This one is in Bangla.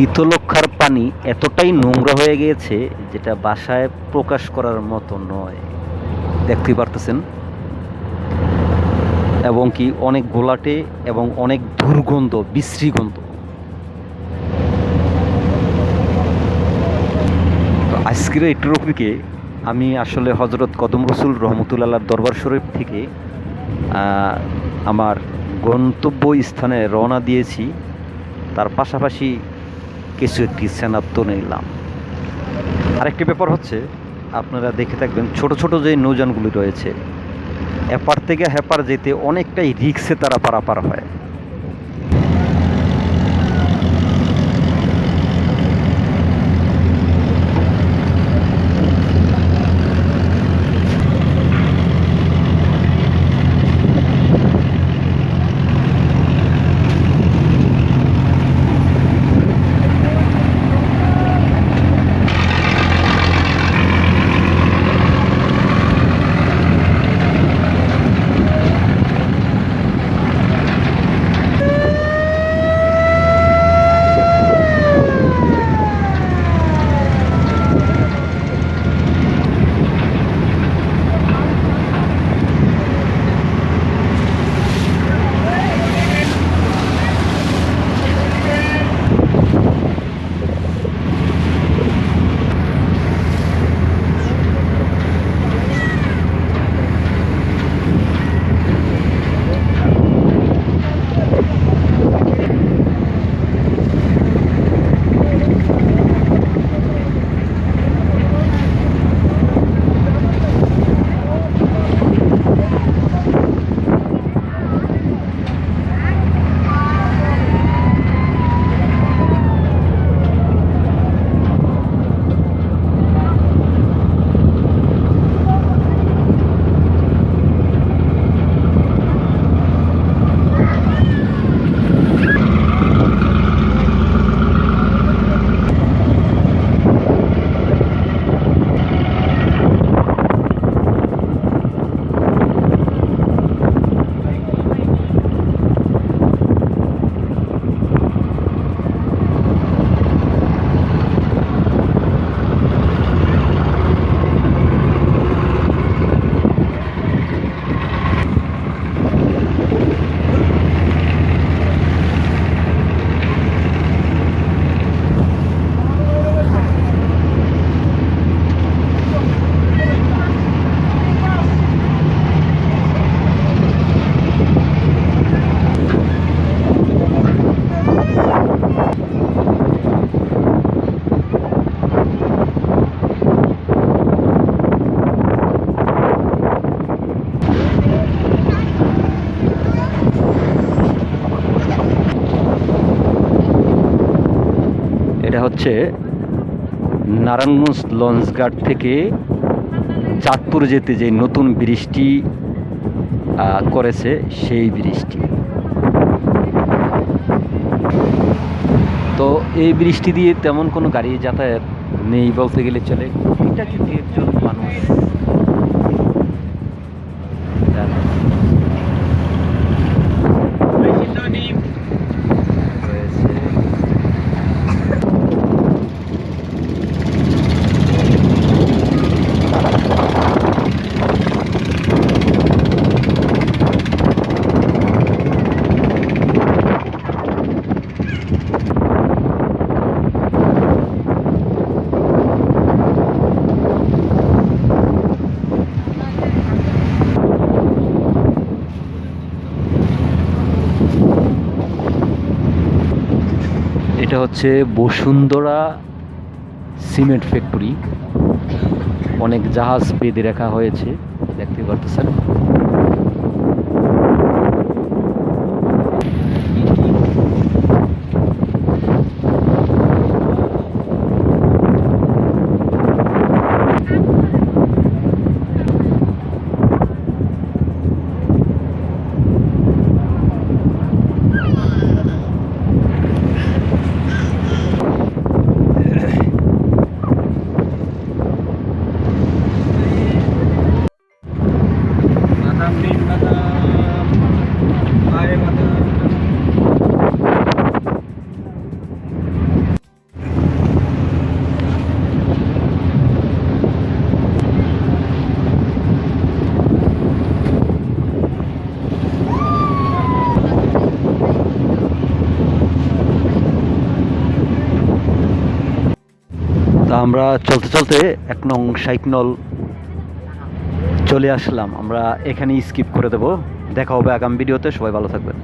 শীতলক্ষার পানি এতটাই নোংরা হয়ে গিয়েছে যেটা বাসায় প্রকাশ করার মতো নয়। দেখতেই পারতেছেন? এবং কি অনেক গোলাটে এবং অনেক দুর্গন্ধ, বিশ্রী গন্ধ। আজকের এই ট্রফিকে আমি আসলে হজরত কদম রসুল রহমতুল্লাহ দরবার শরীফ থেকে আমার গন্তব্য স্থানে রওনা দিয়েছি। তার পাশাপাশি কিছু একটি সেনাপ্ত নিলাম। আরেকটি ব্যাপার হচ্ছে, আপনারা দেখে থাকবেন ছোট ছোট যে নৌজানগুলি রয়েছে, এপার থেকে হ্যাপার যেতে অনেকটাই রিক্সে তারা পারাপার হয়। হচ্ছে নারায়ণগঞ্জ লঞ্চঘাট থেকে চাঁদপুর যেতে যে নতুন বৃষ্টি করেছে সেই বৃষ্টি তো এই বৃষ্টি দিয়ে তেমন কোনো গাড়ি যাতায়াত নেই বলতে গেলে চলে। এটা কিন্তু একজন মানুষ। এটা হচ্ছে বসুন্ধরা সিমেন্ট ফ্যাক্টরি। অনেক জাহাজ বেঁধে রাখা হয়েছে দেখতে পারতেছেন। আমরা চলতে চলতে এক নং সাইকনল চলে আসলাম। আমরা এখানেই স্কিপ করে দেব। দেখা হবে আগামী ভিডিওতে। সবাই ভালো থাকবেন।